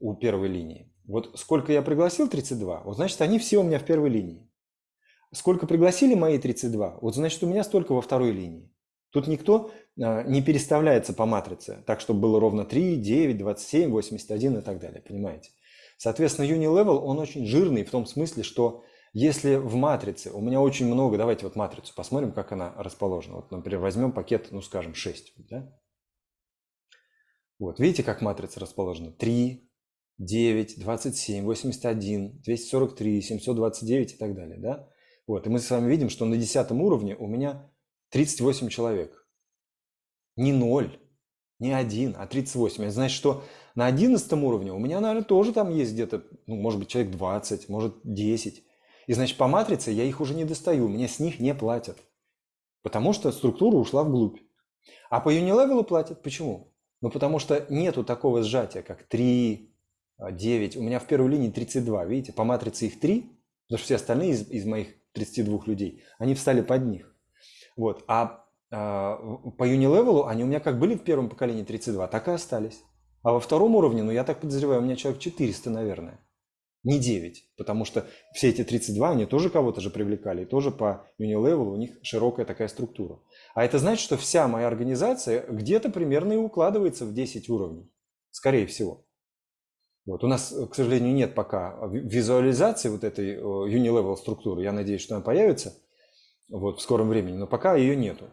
у первой линии. Вот сколько я пригласил 32, вот значит они все у меня в первой линии. Сколько пригласили мои 32, вот значит у меня столько во второй линии. Тут никто э, не переставляется по матрице, так чтобы было ровно 3, 9, 27, 81 и так далее, понимаете? Соответственно, Unilevel, он очень жирный в том смысле, что если в матрице у меня очень много, давайте вот матрицу посмотрим, как она расположена. Вот, например, возьмем пакет, ну, скажем, 6. Да? Вот, видите, как матрица расположена? 3, 9, 27, 81, 243, 729 и так далее. Да? Вот, и мы с вами видим, что на 10 уровне у меня 38 человек. Не 0, не 1, а 38. Это значит, что на 11 уровне у меня, наверное, тоже там есть где-то, ну, может быть, человек 20, может, 10. И значит, по матрице я их уже не достаю, мне с них не платят. Потому что структура ушла вглубь. А по Unilevel платят. Почему? Ну, потому что нету такого сжатия, как 3, 9. У меня в первой линии 32, видите? По матрице их 3, потому что все остальные из, из моих 32 людей, они встали под них. Вот. А, а по Unilevel они у меня как были в первом поколении 32, так и остались. А во втором уровне, ну я так подозреваю, у меня человек 400, наверное. Не 9, потому что все эти 32, они тоже кого-то же привлекали, и тоже по Unilevel у них широкая такая структура. А это значит, что вся моя организация где-то примерно и укладывается в 10 уровней, скорее всего. Вот. У нас, к сожалению, нет пока визуализации вот этой Unilevel структуры. Я надеюсь, что она появится вот, в скором времени, но пока ее нету.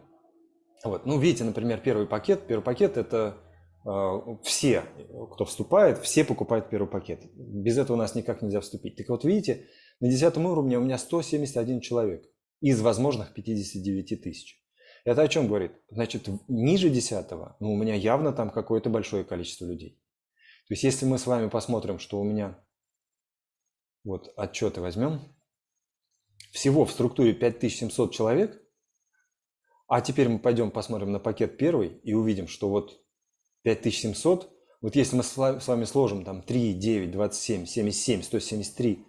Вот. Ну, видите, например, первый пакет. Первый пакет – это э, все, кто вступает, все покупают первый пакет. Без этого у нас никак нельзя вступить. Так вот, видите, на 10 уровне у меня 171 человек из возможных 59 тысяч. Это о чем говорит? Значит, ниже 10 ну, у меня явно там какое-то большое количество людей. То есть, если мы с вами посмотрим, что у меня, вот отчеты возьмем, всего в структуре 5700 человек – а теперь мы пойдем посмотрим на пакет первый и увидим, что вот 5700, вот если мы с вами сложим там 3, 9, 27, 77, 173,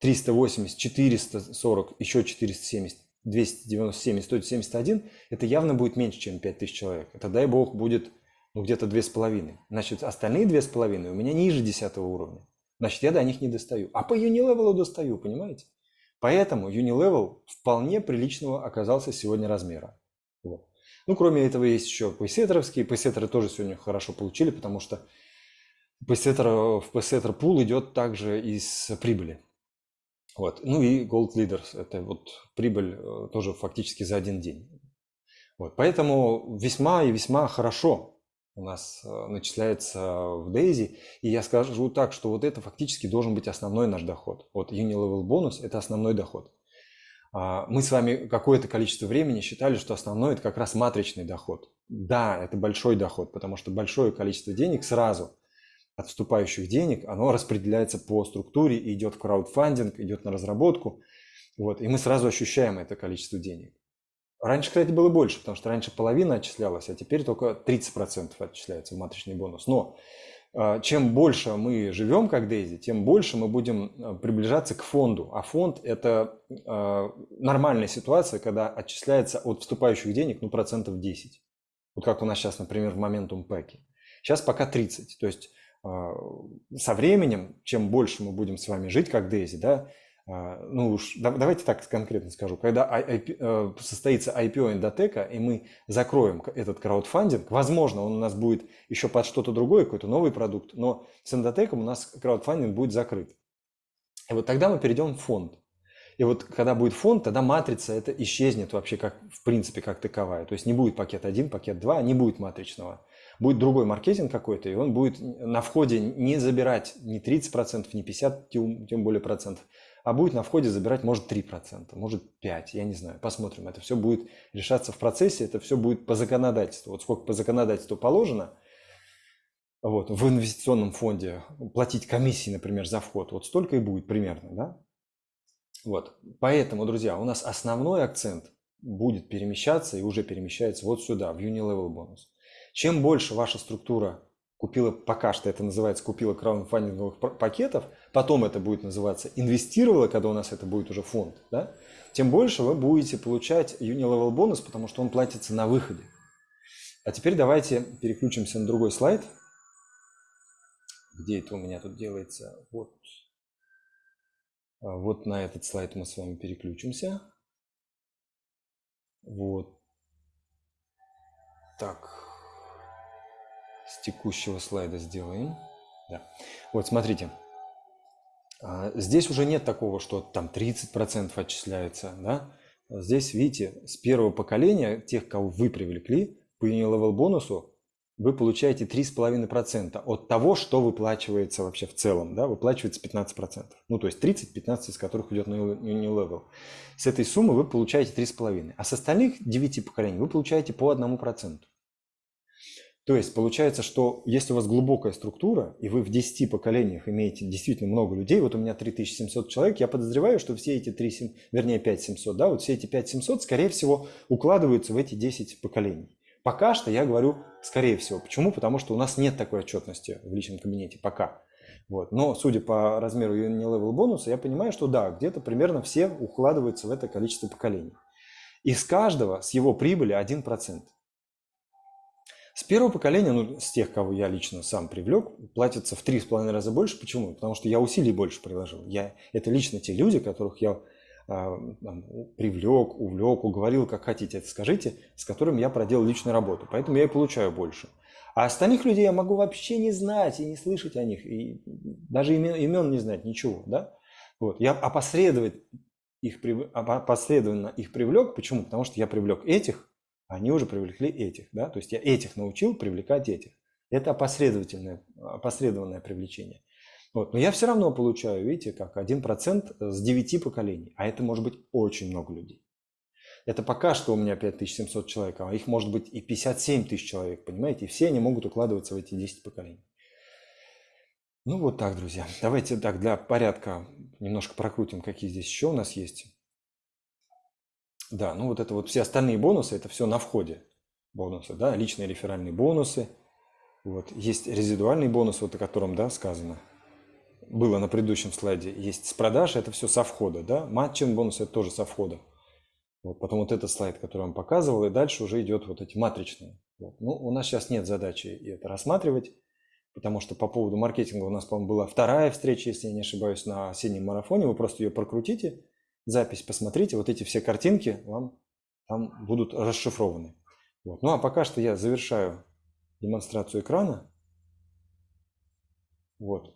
380, 440, еще 470, 297 и 171, это явно будет меньше, чем 5000 человек. Это, дай бог, будет ну, где-то 2,5. Значит, остальные 2,5 у меня ниже 10 уровня. Значит, я до них не достаю. А по Unilevel достаю, понимаете? Поэтому Unilevel вполне приличного оказался сегодня размера. Ну, кроме этого, есть еще пейсеттеровские. Пейсеттеры тоже сегодня хорошо получили, потому что пейсеттер, в пейсеттер пул идет также из прибыли. Вот. Ну и Gold Leaders – это вот прибыль э, тоже фактически за один день. Вот. Поэтому весьма и весьма хорошо у нас э, начисляется в Daisy. И я скажу так, что вот это фактически должен быть основной наш доход. Вот Unilevel бонус – это основной доход. А, мы с вами какое-то количество времени считали, что основной это как раз матричный доход. Да, это большой доход, потому что большое количество денег сразу от вступающих денег, оно распределяется по структуре, идет в краудфандинг, идет на разработку. Вот, и мы сразу ощущаем это количество денег. Раньше, кстати, было больше, потому что раньше половина отчислялась, а теперь только 30% отчисляется в матричный бонус. Но чем больше мы живем как Дейзи, тем больше мы будем а, приближаться к фонду. А фонд – это а, нормальная ситуация, когда отчисляется от вступающих денег ну, процентов 10. Вот как у нас сейчас, например, в Momentum Pack. Сейчас пока 30. То есть со временем, чем больше мы будем с вами жить как Дейзи, да, а, ну уж давайте так конкретно скажу, когда э, состоится IPO Индотека, и мы закроем этот краудфандинг, возможно, он у нас будет еще под что-то другое, какой-то новый продукт, но с Индотеком у нас краудфандинг будет закрыт. И вот тогда мы перейдем в фонд. И вот когда будет фонд, тогда матрица это исчезнет вообще как в принципе как таковая. То есть не будет пакет 1, пакет 2, не будет матричного. Будет другой маркетинг какой-то, и он будет на входе не забирать ни 30%, ни 50%, тем более процентов, а будет на входе забирать, может, 3%, может, 5%, я не знаю, посмотрим. Это все будет решаться в процессе, это все будет по законодательству. Вот сколько по законодательству положено, вот, в инвестиционном фонде платить комиссии, например, за вход, вот столько и будет примерно, да? Вот, поэтому, друзья, у нас основной акцент будет перемещаться и уже перемещается вот сюда, в Unilevel бонус. Чем больше ваша структура купила, пока что это называется, купила краудфандинговых пакетов, потом это будет называться инвестировала, когда у нас это будет уже фонд, да, тем больше вы будете получать Unilevel бонус, потому что он платится на выходе. А теперь давайте переключимся на другой слайд. Где это у меня тут делается? Вот. А, вот на этот слайд мы с вами переключимся. Вот. Так, с текущего слайда сделаем. Да. Вот, смотрите. А, здесь уже нет такого, что там 30% отчисляется. Да? Здесь, видите, с первого поколения, тех, кого вы привлекли, по Unilevel бонусу, вы получаете 3,5% от того, что выплачивается вообще в целом. Да? Выплачивается 15%. Ну, то есть 30-15 из которых идет на Unilevel. С этой суммы вы получаете 3,5%. А с остальных 9 поколений вы получаете по 1%. То есть получается, что если у вас глубокая структура, и вы в 10 поколениях имеете действительно много людей, вот у меня 3700 человек, я подозреваю, что все эти 3, вернее 5700, да, вот все эти 5700, скорее всего, укладываются в эти 10 поколений. Пока что я говорю скорее всего. Почему? Потому что у нас нет такой отчетности в личном кабинете пока. Вот. Но судя по размеру Unilevel бонуса, я понимаю, что да, где-то примерно все укладываются в это количество поколений. Из каждого с его прибыли 1%. С первого поколения, ну, с тех, кого я лично сам привлек, платится в три с половиной раза больше. Почему? Потому что я усилий больше приложил. Я, это лично те люди, которых я а, привлек, увлек, уговорил, как хотите это скажите, с которыми я проделал личную работу. Поэтому я и получаю больше. А остальных людей я могу вообще не знать и не слышать о них, и даже имен, имен не знать, ничего. Да? Вот. Я опосредованно их, опосредованно их привлек. Почему? Потому что я привлек этих, они уже привлекли этих. Да? То есть я этих научил привлекать этих. Это опосредованное, опосредованное привлечение. Вот. Но я все равно получаю, видите, как 1% с 9 поколений. А это может быть очень много людей. Это пока что у меня 5700 человек, а их может быть и 57 тысяч человек, понимаете? И все они могут укладываться в эти 10 поколений. Ну вот так, друзья. Давайте так для порядка немножко прокрутим, какие здесь еще у нас есть. Да, ну вот это вот все остальные бонусы, это все на входе бонусы, да, личные реферальные бонусы. Вот, есть резидуальный бонус, вот о котором, да, сказано было на предыдущем слайде, есть с продаж, это все со входа, да, матчинг бонус это тоже со входа. Вот, потом вот этот слайд, который я вам показывал, и дальше уже идет вот эти матричные. Вот. Ну, у нас сейчас нет задачи это рассматривать, потому что по поводу маркетинга у нас, по-моему, была вторая встреча, если я не ошибаюсь, на осеннем марафоне. Вы просто ее прокрутите, запись посмотрите, вот эти все картинки вам там будут расшифрованы. Вот. Ну, а пока что я завершаю демонстрацию экрана. Вот.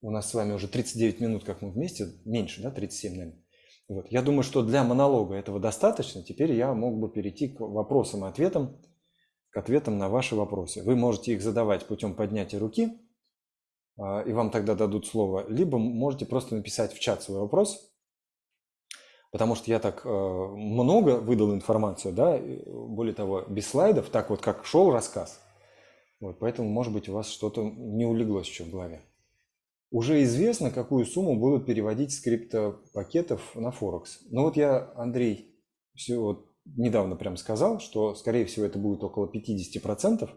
У нас с вами уже 39 минут, как мы вместе, меньше, да, 37, наверное. Вот. Я думаю, что для монолога этого достаточно. Теперь я мог бы перейти к вопросам и ответам, к ответам на ваши вопросы. Вы можете их задавать путем поднятия руки, а, и вам тогда дадут слово, либо можете просто написать в чат свой вопрос, потому что я так э, много выдал информацию, да, более того, без слайдов, так вот как шел рассказ. Вот, поэтому, может быть, у вас что-то не улеглось еще в голове. Уже известно, какую сумму будут переводить с криптопакетов на Форекс. Но вот я, Андрей, все вот недавно прям сказал, что, скорее всего, это будет около 50%.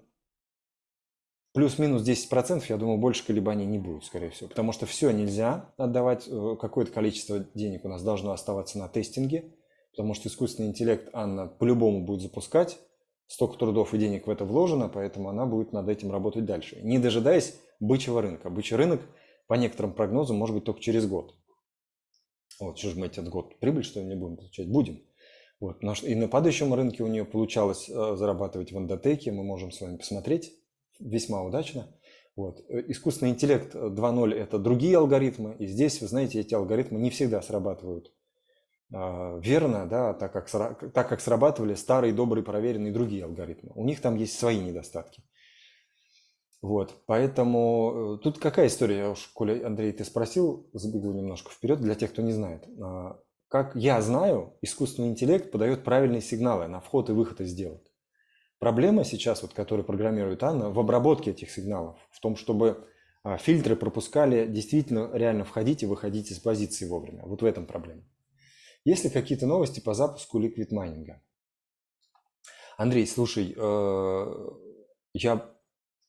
Плюс-минус 10%, я думаю, больше колебаний не будет, скорее всего. Потому что все нельзя отдавать, э, какое-то количество денег у нас должно оставаться на тестинге. Потому что искусственный интеллект Анна по-любому будет запускать. Столько трудов и денег в это вложено, поэтому она будет над этим работать дальше. Не дожидаясь бычьего рынка. Бычий рынок – по некоторым прогнозам, может быть, только через год. Вот, что же мы этот год прибыль, что ли, не будем получать? Будем. Вот, и на падающем рынке у нее получалось э, зарабатывать в эндотеке, мы можем с вами посмотреть, весьма удачно. Вот. Э, искусственный интеллект 2.0 – это другие алгоритмы, и здесь, вы знаете, эти алгоритмы не всегда срабатывают а, верно, да, так, как, так как срабатывали старые, добрые, проверенные другие алгоритмы. У них там есть свои недостатки. Вот, поэтому э, тут какая история, я уж, Коля, Андрей, ты спросил, забегу немножко вперед для тех, кто не знает. А, как я знаю, искусственный интеллект подает правильные сигналы на вход и выход из сделок. Проблема сейчас, вот, которую программирует Анна, в обработке этих сигналов, в том, чтобы а, фильтры пропускали действительно реально входить и выходить из позиции вовремя. Вот в этом проблема. Есть ли какие-то новости по запуску ликвид майнинга? Андрей, слушай, э, я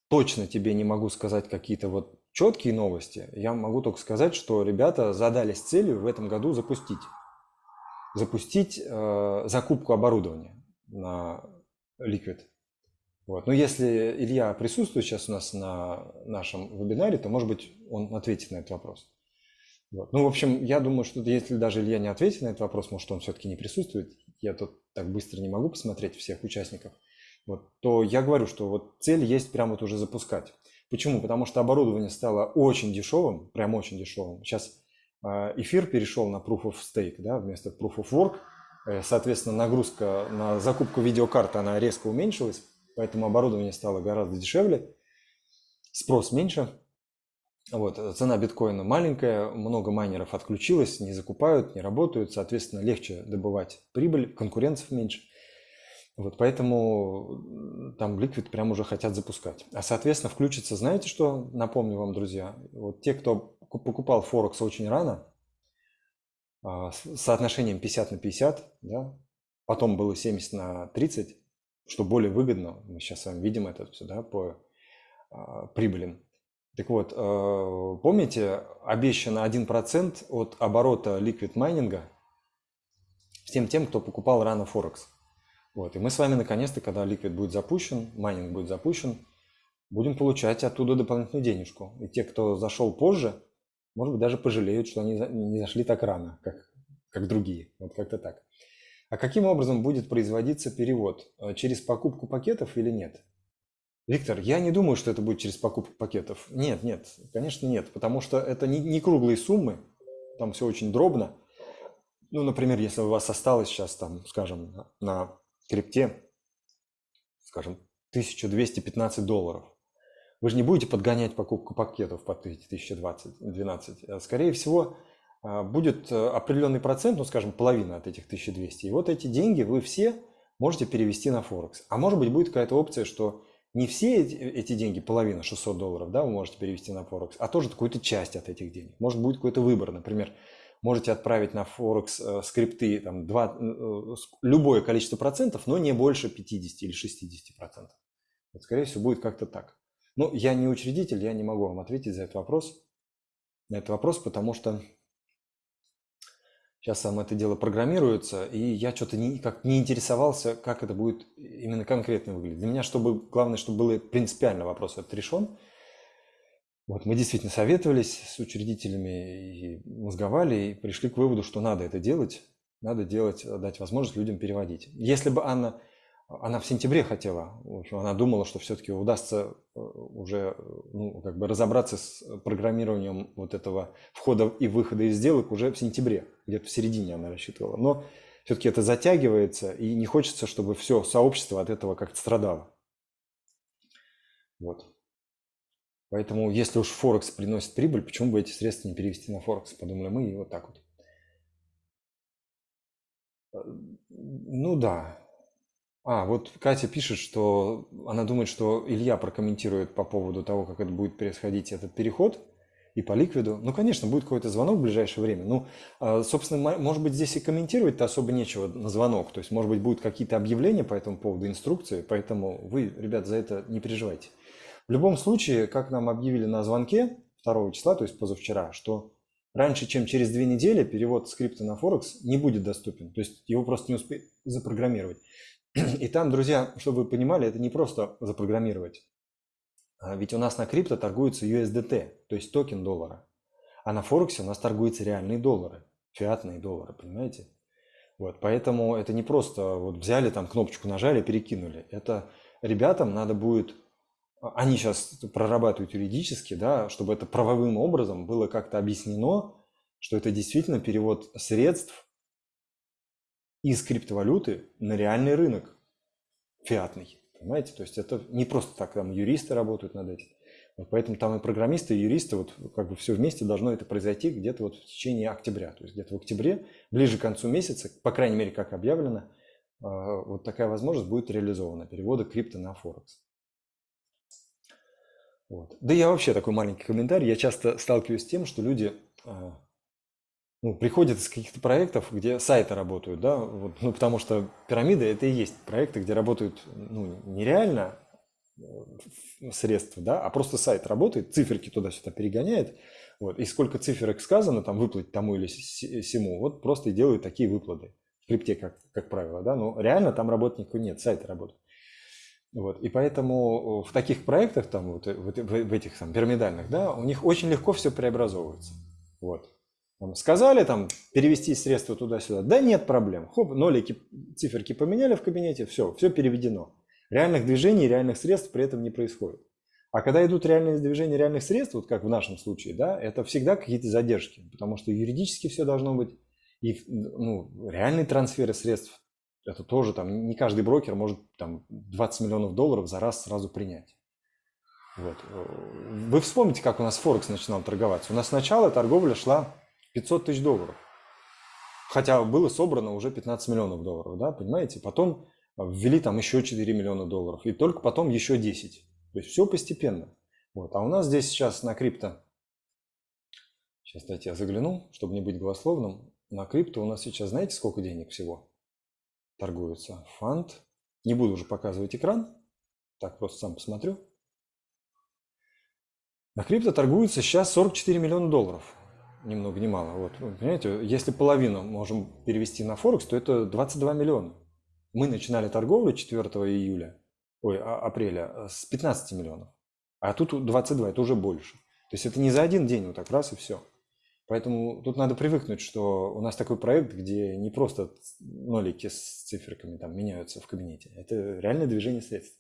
точно тебе не могу сказать какие-то вот четкие новости. Я могу только сказать, что ребята задались целью в этом году запустить. Запустить э, закупку оборудования на Liquid. Вот. Но если Илья присутствует сейчас у нас на нашем вебинаре, то, может быть, он ответит на этот вопрос. Вот. Ну, в общем, я думаю, что если даже Илья не ответит на этот вопрос, может, он все-таки не присутствует, я тут так быстро не могу посмотреть всех участников – вот, то я говорю, что вот цель есть прямо вот уже запускать. Почему? Потому что оборудование стало очень дешевым, прям очень дешевым. Сейчас а, эфир перешел на Proof of Stake, да, вместо Proof of Work. Э, соответственно, нагрузка на закупку видеокарты, она резко уменьшилась, поэтому оборудование стало гораздо дешевле, спрос меньше. Вот, цена биткоина маленькая, много майнеров отключилось, не закупают, не работают, соответственно, легче добывать прибыль, конкуренцев меньше. Вот поэтому там Liquid прям уже хотят запускать. А соответственно включится, знаете что, напомню вам, друзья, вот те, кто покупал Форекс очень рано, с соотношением 50 на 50, да, потом было 70 на 30, что более выгодно, мы сейчас с вами видим это все, да, по а, прибылям. Так вот, а, помните, обещано 1% от оборота liquid майнинга всем тем, кто покупал рано Форекс. Вот. И мы с вами наконец-то, когда liquid будет запущен, майнинг будет запущен, будем получать оттуда дополнительную денежку. И те, кто зашел позже, может быть, даже пожалеют, что они не зашли так рано, как, как другие. Вот как-то так. А каким образом будет производиться перевод? Э, через покупку пакетов или нет? Виктор, я не думаю, что это будет через покупку пакетов. Нет, нет, конечно нет, потому что это не, не круглые суммы, там все очень дробно. Ну, например, если у вас осталось сейчас, там, скажем, на крипте, скажем, 1215 долларов, вы же не будете подгонять покупку пакетов под 1020-12. А, скорее всего, а, будет э, определенный процент, ну, скажем, половина от этих 1200. И вот эти деньги вы все можете перевести на Форекс. А может быть, будет какая-то опция, что не все эти, деньги, половина, 600 долларов, да, вы можете перевести на Форекс, а тоже какую-то часть от этих денег. Может, будет какой-то выбор. Например, можете отправить на Форекс э, скрипты там, 2, э, любое количество процентов, но не больше 50 или 60 процентов. Вот, скорее всего, будет как-то так. Ну, я не учредитель, я не могу вам ответить за этот вопрос, на этот вопрос, потому что Сейчас сам это дело программируется, и я что-то не, как не интересовался, как это будет именно конкретно выглядеть. Для меня чтобы, главное, чтобы был принципиально вопрос этот решен. Вот мы действительно советовались с учредителями и мозговали, и пришли к выводу, что надо это делать, надо делать, дать возможность людям переводить. Если бы Анна она в сентябре хотела, в общем, она думала, что все-таки удастся э, уже ну, как бы разобраться с программированием вот этого входа и выхода из сделок уже в сентябре, где-то в середине она рассчитывала. Но все-таки это затягивается, и не хочется, чтобы все сообщество от этого как-то страдало. Вот. Поэтому, если уж Форекс приносит прибыль, почему бы эти средства не перевести на Форекс, подумали мы, и вот так вот. Э, ну да, а, вот Катя пишет, что она думает, что Илья прокомментирует по поводу того, как это будет происходить, этот переход и по ликвиду. Ну, конечно, будет какой-то звонок в ближайшее время. Ну, а, собственно, может быть, здесь и комментировать-то особо нечего на звонок. То есть, может быть, будут какие-то объявления по этому поводу, инструкции, поэтому вы, ребят, за это не переживайте. В любом случае, как нам объявили на звонке 2 числа, то есть позавчера, что раньше, чем через две недели перевод скрипта на Форекс не будет доступен. То есть его просто не успеют запрограммировать. И там, друзья, чтобы вы понимали, это не просто запрограммировать. А ведь у нас на крипто торгуется USDT, то есть токен доллара. А на Форексе у нас торгуются реальные доллары, фиатные доллары, понимаете? Вот, поэтому это не просто вот взяли там кнопочку нажали, перекинули. Это ребятам надо будет, они сейчас прорабатывают юридически, да, чтобы это правовым образом было как-то объяснено, что это действительно перевод средств из криптовалюты на реальный рынок фиатный. Понимаете? То есть это не просто так, там юристы работают над этим. Вот поэтому там и программисты, и юристы, вот как бы все вместе должно это произойти где-то вот в течение октября. То есть где-то в октябре, ближе к концу месяца, по крайней мере, как объявлено, а, вот такая возможность будет реализована, перевода крипто на Форекс. Вот. Да я вообще такой маленький комментарий. Я часто сталкиваюсь с тем, что люди а, ну, приходят из каких-то проектов, где сайты работают, да, вот, ну, потому что пирамида это и есть проекты, где работают, ну, нереально э, средства, да, а просто сайт работает, циферки туда-сюда перегоняет, вот, и сколько циферок сказано, там, выплатить тому или сему, вот просто и делают такие выплаты в крипте, как, как правило, да, но реально там работников нет, сайты работают. Вот, и поэтому в таких проектах, там, вот, в, в этих там, пирамидальных, да, у них очень легко все преобразовывается. Вот. Там, сказали там перевести средства туда-сюда. Да нет проблем. Хоп, нолики, циферки поменяли в кабинете, все, все переведено. Реальных движений, реальных средств при этом не происходит. А когда идут реальные движения реальных средств, вот как в нашем случае, да, это всегда какие-то задержки, потому что юридически все должно быть, и ну, реальные трансферы средств, это тоже там, не каждый брокер может там 20 миллионов долларов за раз сразу принять. Вот. Вы вспомните, как у нас Форекс начинал торговаться. У нас сначала торговля шла 500 тысяч долларов. Хотя было собрано уже 15 миллионов долларов, да, понимаете? Потом ввели там еще 4 миллиона долларов, и только потом еще 10. То есть все постепенно. Вот. А у нас здесь сейчас на крипто, сейчас дайте я загляну, чтобы не быть голословным, на крипто у нас сейчас знаете сколько денег всего торгуется? Фонд, не буду уже показывать экран, так просто сам посмотрю. На крипто торгуется сейчас 44 миллиона долларов ни много ни мало. Вот, понимаете, если половину можем перевести на Форекс, то это 22 миллиона. Мы начинали торговлю 4 июля, ой, а, апреля э, с 15 миллионов. А тут 22, это уже больше. То есть это не за один день вот так раз и все. Поэтому тут надо привыкнуть, что у нас такой проект, где не просто нолики с циферками там меняются в кабинете. Это реальное движение средств.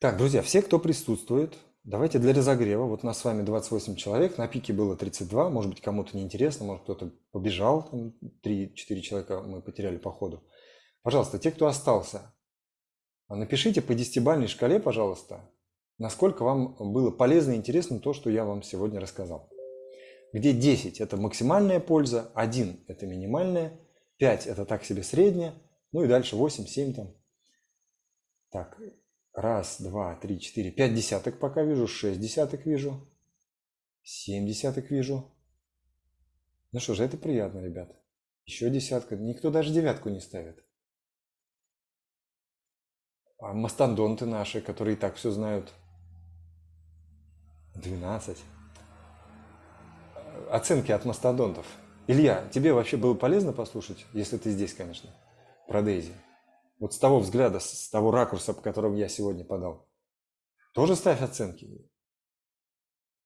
Так, друзья, все, кто присутствует, давайте для разогрева. Вот у нас с вами 28 человек, на пике было 32. Может быть, кому-то неинтересно, может, кто-то побежал. 3-4 человека мы потеряли по ходу. Пожалуйста, те, кто остался, напишите по десятибалльной шкале, пожалуйста, насколько вам было полезно и интересно то, что я вам сегодня рассказал. Где 10 – это максимальная польза, 1 – это минимальная, 5 – это так себе средняя, ну и дальше 8, 7 там. Так, Раз, два, три, четыре, пять десяток пока вижу, шесть десяток вижу, семь десяток вижу. Ну что же, это приятно, ребят. Еще десятка. Никто даже девятку не ставит. А мастодонты наши, которые и так все знают. 12. Оценки от мастодонтов. Илья, тебе вообще было полезно послушать, если ты здесь, конечно, про Дейзи? Вот с того взгляда, с того ракурса, по которому я сегодня подал. Тоже ставь оценки.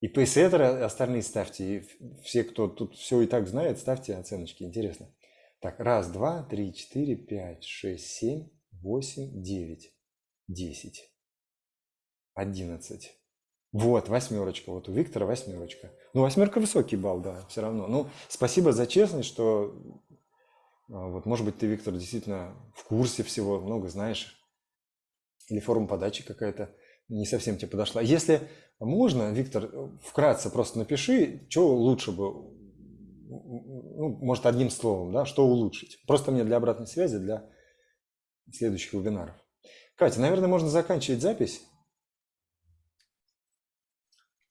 И пейсеттеры остальные ставьте. И все, кто тут все и так знает, ставьте оценочки. Интересно. Так, раз, два, три, четыре, пять, шесть, семь, восемь, девять, десять, одиннадцать. Вот, восьмерочка. Вот у Виктора восьмерочка. Ну, восьмерка высокий балл, да, все равно. Ну, спасибо за честность, что а, вот, может быть, ты, Виктор, действительно в курсе всего, много знаешь. Или форма подачи какая-то не совсем тебе подошла. Если можно, Виктор, вкратце просто напиши, что лучше бы, ну, может, одним словом, да, что улучшить. Просто мне для обратной связи, для следующих вебинаров. Катя, наверное, можно заканчивать запись.